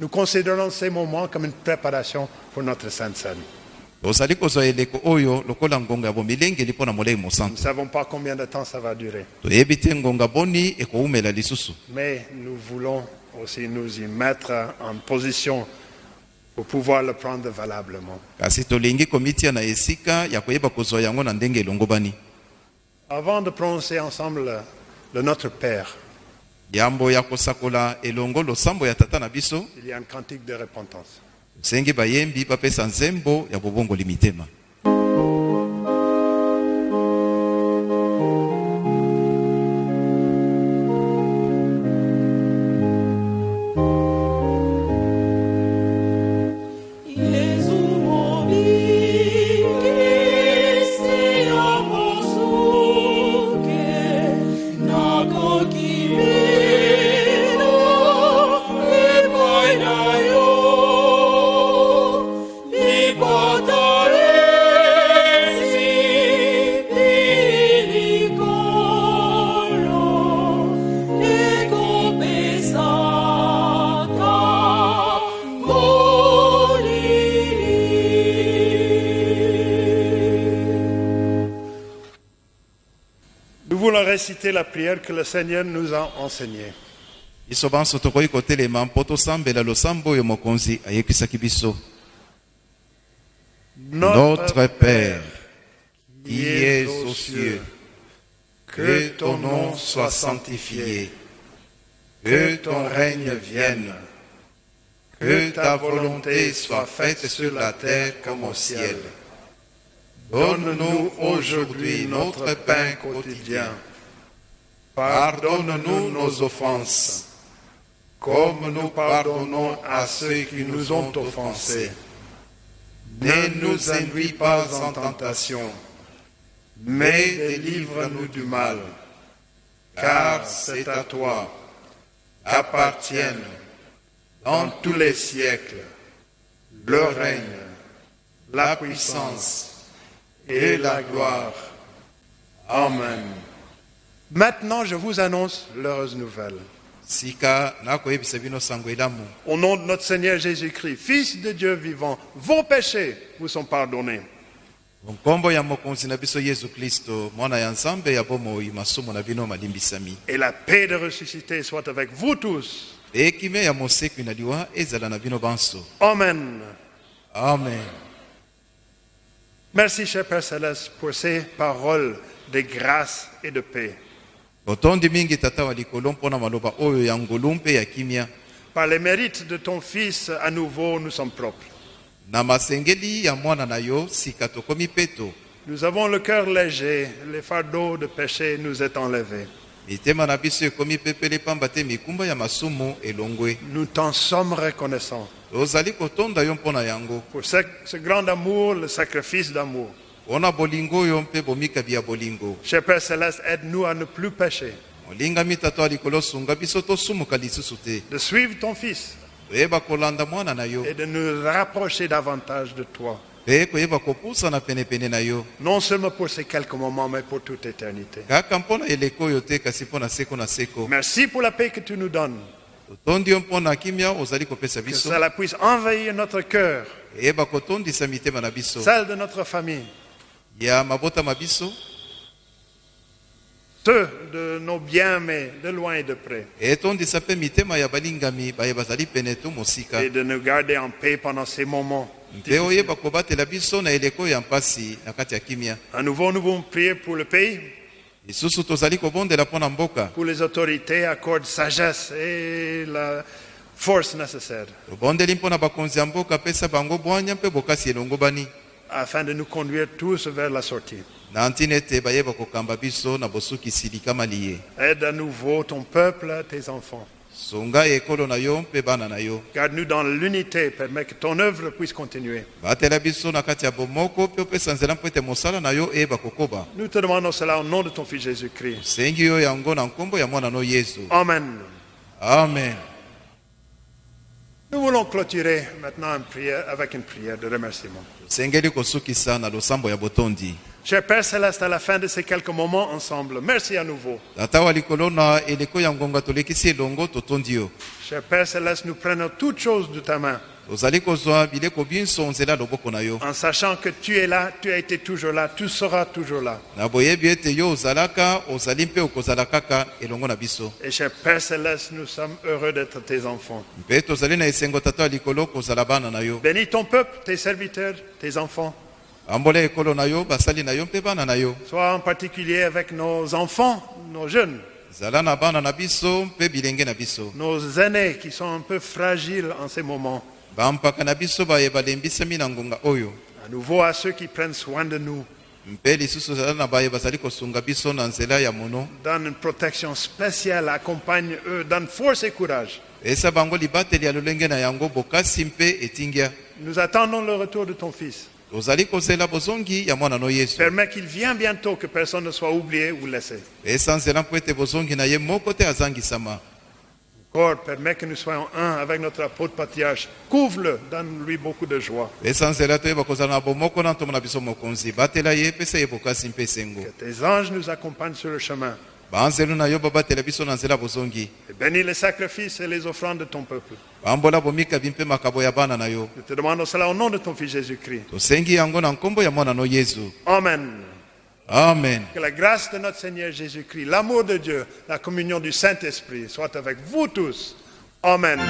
Nous considérons ces moments comme une préparation pour notre Sainte Seine. Nous ne savons pas combien de temps ça va durer, mais nous voulons aussi nous y mettre en position pour pouvoir le prendre valablement. Avant de prononcer ensemble le, le Notre Père,
yambo ya kosakola elongo losambo ya tata na biso. Tosengi bayembi bapesa nzembo ya bobongoli mitema
réciter la prière que le Seigneur nous a enseignée.
notre père qui es aux cieux que ton nom soit sanctifié que ton règne vienne que ta volonté soit faite sur la terre comme au ciel. donne-nous aujourd'hui notre pain quotidien pardonne-nous nos offenses comme nous pardonnons à ceux qui nous ont offensés. Ne nous induis pas en tentation, mais délivre-nous du mal, car c'est à toi appartiennent dans tous les siècles le règne, la puissance et la gloire. Amen.
Maintenant, je vous annonce l'heureuse nouvelle. Au nom de notre Seigneur Jésus-Christ, Fils de Dieu vivant, vos péchés vous sont pardonnés. Et la paix de ressuscité soit avec vous tous. Amen.
amen
Merci, cher Père Céleste, pour ces paroles de grâce et de paix.
Botondi mingi tata wa likolo mpo na maloba oyo ya ngolu mpe ya kimia
Par les mérites de ton Fils, à nouveau, nous sommes propres.
na masengeli ya mwana na yo sika tokomi peto
Nous avons le cœur léger, les fardeaux de péché nous est enlevé.
mitema na biso ekomi pepele pamba te mikumba ya masumu elongwe
Nous t'en sommes reconnaissants
tozali kotonda yo mpo na yango
pour ce, ce grand amour, le sacrifice d'amour. Cher Père Céleste, aide-nous à ne plus pécher, de suivre ton Fils. Et de nous rapprocher davantage de toi. Non seulement pour ces quelques moments, mais pour toute éternité. Merci pour la paix que tu nous donnes. Que cela puisse envahir notre cœur, celle de notre famille,
ya mabotama biso.
Ceux de nos bien-aimés, de loin et de près,
etondisa mpe mitema ya balingami baye bazali pene to mosika.
Et de nous garder en paix pendant ces moments.
mpe oyeba kobatela biso na eleko ya mpasi na kati ya kimia.
À nouveau, nous voulons prier pour le pays,
lisusu tozali kobondela mpo na mboka.
Pour les autorités, accorde sagesse et la force nécessaire.
Tobondeli mpo na bakonzi ya mboka pesa bango bwanya mpe bokasi elongo bani
afin de nous conduire tous vers la sortie. Aide à nouveau ton peuple, tes enfants. Garde-nous dans l'unité, permets que ton œuvre puisse continuer. Nous te demandons cela au nom de ton Fils Jésus-Christ.
sengi yo yango na nkombo ya mwana no yesu
Amen.
amen
Nous voulons clôturer maintenant une prière, avec une prière de remerciement. Cher Père Céleste, à la fin de ces quelques moments ensemble, merci à nouveau. Cher Père Céleste, nous prenons toutes choses de ta main, en sachant que tu es là, tu as été toujours là, tu seras toujours là. Et cher Père Céleste, nous sommes heureux d'être tes enfants. Bénis ton peuple, tes serviteurs, tes enfants. Sois en particulier avec nos enfants, nos jeunes, nos aînés qui sont un peu fragiles en ces moments.
Biso ngonga oyo
À nouveau à ceux qui prennent soin de nous.
mpe lisusu zala na baye bazali kosunga biso na nzela ya mono
Donne une protection spéciale, accompagne eux, donne force et courage.
esa bango libateli ya lolenge na yango bokasi mpe etingya
Nous attendons le retour de ton Fils.
tozali kozela bozongi ya mwana no yesu
Permets qu'il vienne bientôt, que personne ne soit oublié ou laissé.
esa nzela mpo ete bozongi na ye moko te azangisama
Encore, permets que nous soyons un avec notre apôtre patriarche. Couvre-le, donne-lui beaucoup de joie. Que tes anges nous accompagnent sur le chemin.
bozongi
Et bénis les sacrifices et les offrandes de ton peuple.
yo
Nous te demandons cela au nom de ton Fils Jésus-Christ. Amen.
Amen
Que la grâce de notre Seigneur Jésus-Christ, l'amour de Dieu, la communion du Saint-Esprit soit avec vous tous. Amen.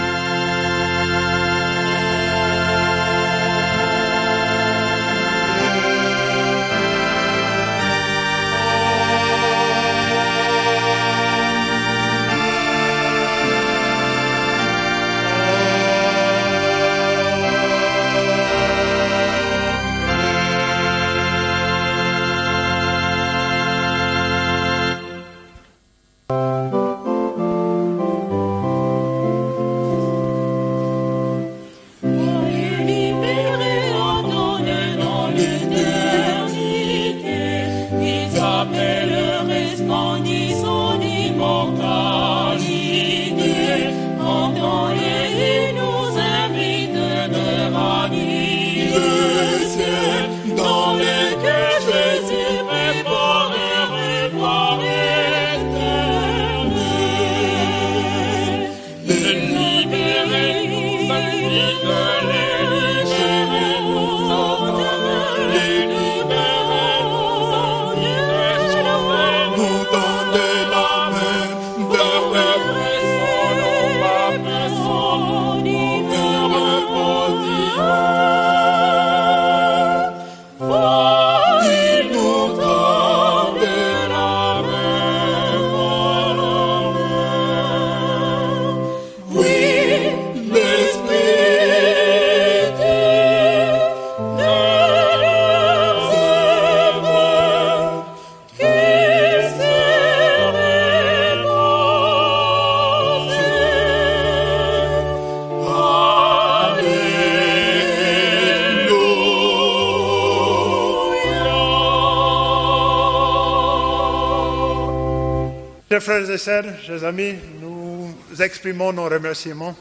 Chers frères et sœurs, chers amis, nous exprimons nos remerciements.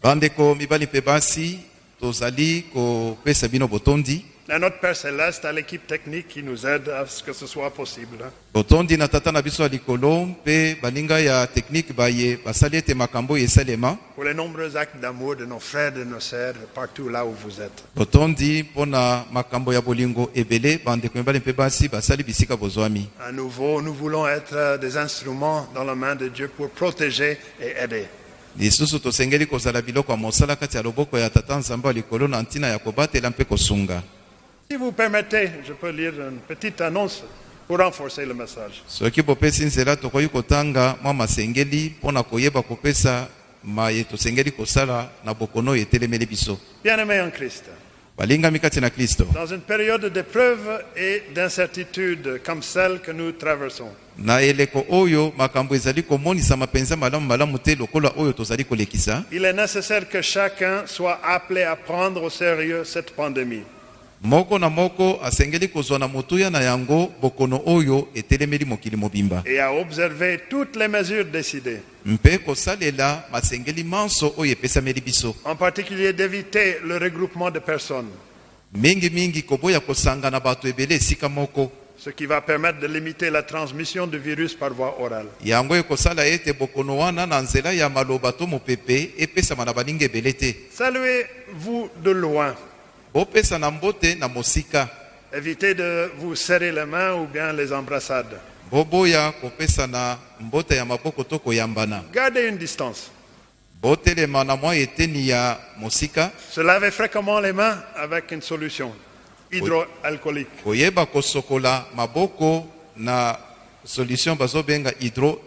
Bandeko mibali mpe basi tozali kopesa bino botondi
à notre Père Céleste, à l'équipe technique qui nous aide à ce que ce soit possible.
botondi na tata na biso likolo mpe baninga ya teknike baye basali ete makambo esalema
Pour les nombreux actes d'amour de nos frères et de nos sœurs partout là où vous êtes.
botondi mpo na makambo ya bolingo ebele bandeko mibali mpe basi basali bisika bozwami
À nouveau, nous voulons être des instruments dans la main de Dieu pour protéger et aider.
lisusu tosengeli kozala biloko ya mosala kati ya loboko ya tata nzambe ya likolo na ntina ya kobatela mpe kosunga
Si vous permettez, je peux lire une petite annonce pour renforcer le message.
soki bopesi nzela tokoki kotanga mwa masengeli mpo na koyeba kopesa maye tosengeli kosala na bokono oyo etelemeli biso
Bien-aimés en Christ,
balingami kati na kristo
dans une période d'épreuve et d'incertitude comme celle que nous traversons,
na eleko oyo makambo ezali komonisama mpenza malamu malamu te lokola oyo tozali kolekisa
il est nécessaire que chacun soit appelé à prendre au sérieux cette pandémie.
Moko na moko asengeli kozwa na motuya na yango bokono oyo etelemeli mokili mobimba.
Et à observer toutes les mesures décidées,
mpe kosalela masengeli manso oyo epesameli biso.
En particulier d'éviter le regroupement de personnes,
mingimingi koboya kosanga na bato ebele esika moko.
Ce qui va permettre de limiter la transmission du virus par voie orale.
yango ekosala ete bokono wana na nzela ya maloba to mopepe epesama na baninga ebele te.
Saluez-vous de loin. Évitez de vous serrer les mains ou bien les embrassades. Gardez une distance. Se laver fréquemment les mains avec une solution hydroalcoolique.
koyeba kosokola maboko na solution bazobenga hydro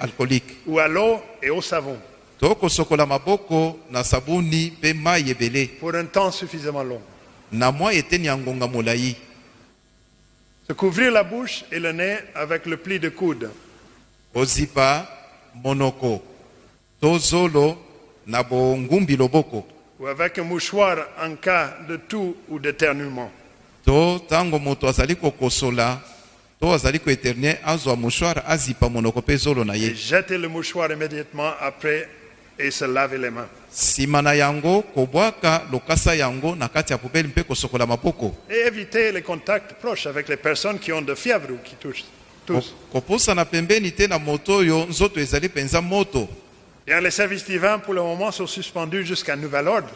alcoolique
ou à l'eau et au savon
to kosokola maboko na sabuni mpe mai ebele
pour un temps suffisamment long.
na mwa eteni ya ngonga molai
Se couvrir la bouche et le nez avec le pli de coude.
kozipa monoko to zolo na bongumbi loboko
ou avec un mouchoir en cas de toux ou d'éternuement.
to ntango moto azali kokosola to azali koeterne azwa mouchoir azipa monoko mpe zolo na ye
jeter le mouchoir immédiatement après et se laver les mains.
nsima na yango kobwaka lokasa yango na kati ya pubeli mpe kosokola maboko
Et éviter les contacts proches avec les personnes qui ont de fièvre ou qui touchent. Tous.
Ko- kopusana pembeni te na moto oyo nzoto ezali mpenza moto
Bien, les services divins pour le moment sont suspendus jusqu'à nouvel ordre.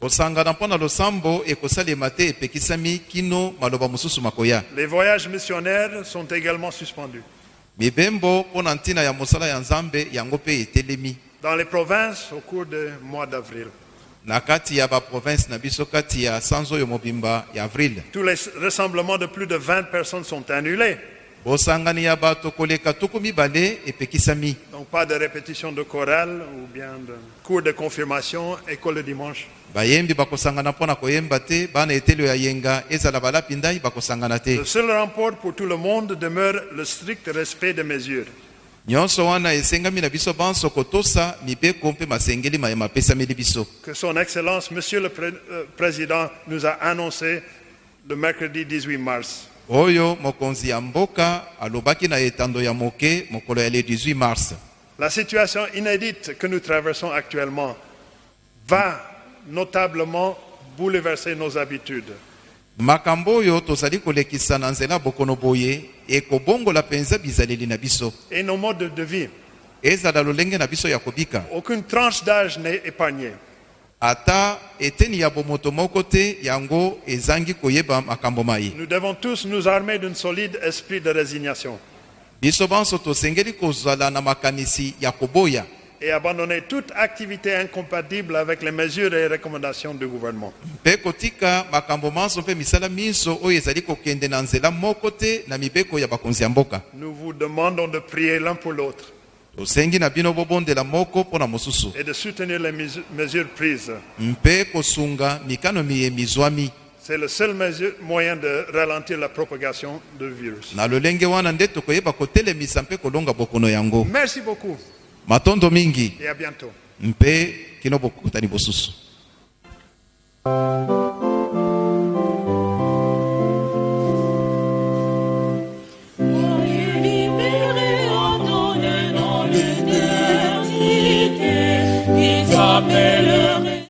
kosangana mpo na losambo ekosalema te epekisami kino maloba mosusu makoya
Les voyages missionnaires sont également suspendus.
mibembo mpo na ntina ya mosala ya nzambe yango mpe etelemi
Dans les provinces au cours du mois d'avril.
na kati ya baprovince na biso kati ya sanza oyo mobimba ya avril
Tous les rassemblements de plus de 20 personnes sont annulés.
bosangani ya bato koleka tuku mibale epekisami
Donc pas de répétition de chorale ou bien de cours de confirmation, école le dimanche.
bayembi bakosangana mpo na koyemba te bana etelo ya yenga ezala balapi ndai bakosangana te
Le seul rapport pour tout le monde demeure le strict respect des mesures.
Nyonso wana esengami na biso banso kotosa mibeko mpe masengeli mayema apesameli biso
que son Excellence, Monsieur le Pré- euh, Président, nous a annoncé le mercredi 18 mars.
oyo mokonzi ya mboka alobaki na etando ya moke mokolo ya le 18 mars
La situation inédite que nous traversons actuellement va notablement bouleverser nos habitudes.
Makambo oyo tozali kolekisa na nzela bokono boye ekobongola mpenza bizaleli na biso.
Et nos modes de vie.
ezala lolenge na biso ya kobika.
Aucune tranche d'âge n'est épargnée.
ata eteni ya bomoto moko te yango ezangi koyeba makambo
Nous devons tous nous armer d'un solide esprit de résignation.
Biso banso tosengeli kozala na makanisi ya koboya
et abandonner toute activité incompatible avec les mesures et recommandations du gouvernement.
mpe kotika makambo manso mpe misala minso oyo ezali kokende na nzela moko te na mibeko ya bakonzi ya mboka
Nous vous demandons de prier l'un pour l'autre
tosengi na bino bobondela moko mpo na mosusu
et de soutenir les mesu- mesures prises.
mpe kosunga mikano miyembi zwami
C'est le seul mesure- moyen de ralentir la propagation du virus.
na lolenge wana nde tokoyeba kotelemisa mpe kolonga bokono yango
Merci beaucoup
matondo mingi
et à bientôt
mpe kino bokutani bosusu Amen.